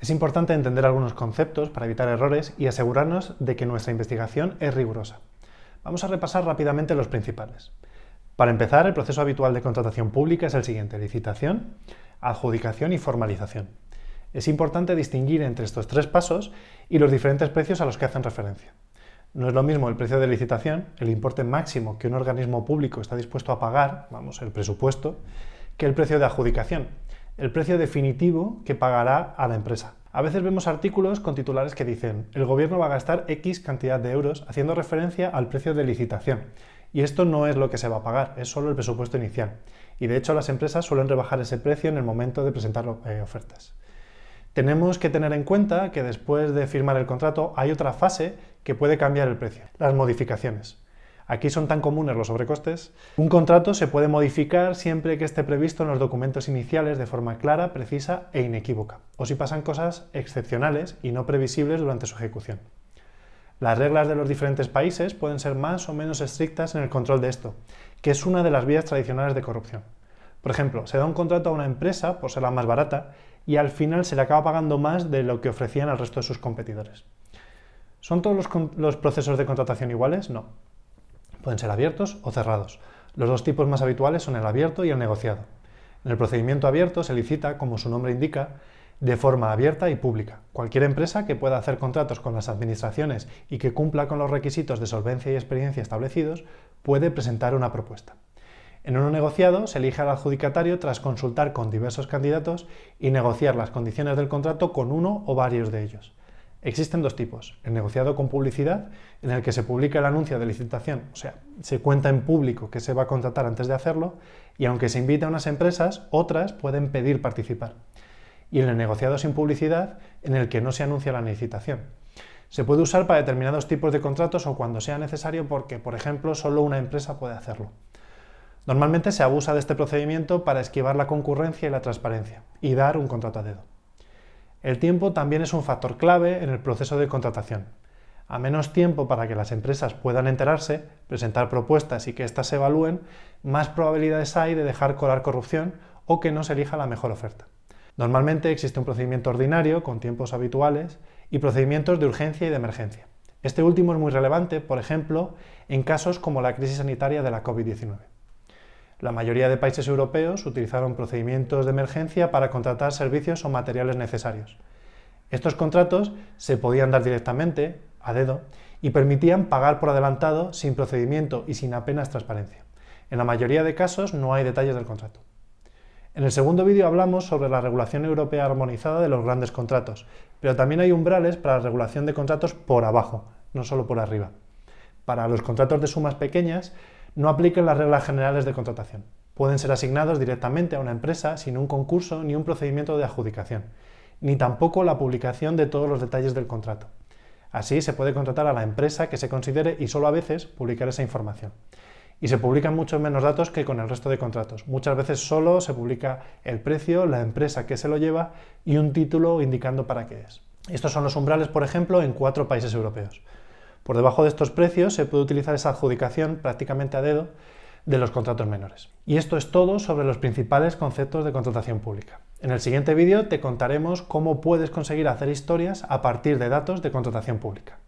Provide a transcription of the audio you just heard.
Es importante entender algunos conceptos para evitar errores y asegurarnos de que nuestra investigación es rigurosa. Vamos a repasar rápidamente los principales. Para empezar, el proceso habitual de contratación pública es el siguiente, licitación, adjudicación y formalización. Es importante distinguir entre estos tres pasos y los diferentes precios a los que hacen referencia. No es lo mismo el precio de licitación, el importe máximo que un organismo público está dispuesto a pagar, vamos, el presupuesto, que el precio de adjudicación, el precio definitivo que pagará a la empresa. A veces vemos artículos con titulares que dicen el gobierno va a gastar X cantidad de euros haciendo referencia al precio de licitación. Y esto no es lo que se va a pagar, es solo el presupuesto inicial. Y de hecho las empresas suelen rebajar ese precio en el momento de presentar eh, ofertas. Tenemos que tener en cuenta que después de firmar el contrato hay otra fase que puede cambiar el precio, las modificaciones. Aquí son tan comunes los sobrecostes. Un contrato se puede modificar siempre que esté previsto en los documentos iniciales de forma clara, precisa e inequívoca, o si pasan cosas excepcionales y no previsibles durante su ejecución. Las reglas de los diferentes países pueden ser más o menos estrictas en el control de esto, que es una de las vías tradicionales de corrupción. Por ejemplo, se da un contrato a una empresa por ser la más barata y al final se le acaba pagando más de lo que ofrecían al resto de sus competidores. ¿Son todos los, los procesos de contratación iguales? No. Pueden ser abiertos o cerrados. Los dos tipos más habituales son el abierto y el negociado. En el procedimiento abierto se licita, como su nombre indica, de forma abierta y pública. Cualquier empresa que pueda hacer contratos con las administraciones y que cumpla con los requisitos de solvencia y experiencia establecidos puede presentar una propuesta. En uno negociado se elige al adjudicatario tras consultar con diversos candidatos y negociar las condiciones del contrato con uno o varios de ellos. Existen dos tipos, el negociado con publicidad, en el que se publica el anuncio de licitación, o sea, se cuenta en público que se va a contratar antes de hacerlo, y aunque se invita a unas empresas, otras pueden pedir participar. Y en el negociado sin publicidad, en el que no se anuncia la licitación. Se puede usar para determinados tipos de contratos o cuando sea necesario porque, por ejemplo, solo una empresa puede hacerlo. Normalmente se abusa de este procedimiento para esquivar la concurrencia y la transparencia, y dar un contrato a dedo. El tiempo también es un factor clave en el proceso de contratación. A menos tiempo para que las empresas puedan enterarse, presentar propuestas y que éstas se evalúen, más probabilidades hay de dejar colar corrupción o que no se elija la mejor oferta. Normalmente existe un procedimiento ordinario con tiempos habituales y procedimientos de urgencia y de emergencia. Este último es muy relevante, por ejemplo, en casos como la crisis sanitaria de la COVID-19. La mayoría de países europeos utilizaron procedimientos de emergencia para contratar servicios o materiales necesarios. Estos contratos se podían dar directamente, a dedo, y permitían pagar por adelantado sin procedimiento y sin apenas transparencia. En la mayoría de casos no hay detalles del contrato. En el segundo vídeo hablamos sobre la regulación europea armonizada de los grandes contratos, pero también hay umbrales para la regulación de contratos por abajo, no solo por arriba. Para los contratos de sumas pequeñas, no apliquen las reglas generales de contratación. Pueden ser asignados directamente a una empresa sin un concurso ni un procedimiento de adjudicación, ni tampoco la publicación de todos los detalles del contrato. Así se puede contratar a la empresa que se considere y solo a veces publicar esa información. Y se publican muchos menos datos que con el resto de contratos. Muchas veces solo se publica el precio, la empresa que se lo lleva y un título indicando para qué es. Estos son los umbrales, por ejemplo, en cuatro países europeos. Por debajo de estos precios se puede utilizar esa adjudicación prácticamente a dedo de los contratos menores. Y esto es todo sobre los principales conceptos de contratación pública. En el siguiente vídeo te contaremos cómo puedes conseguir hacer historias a partir de datos de contratación pública.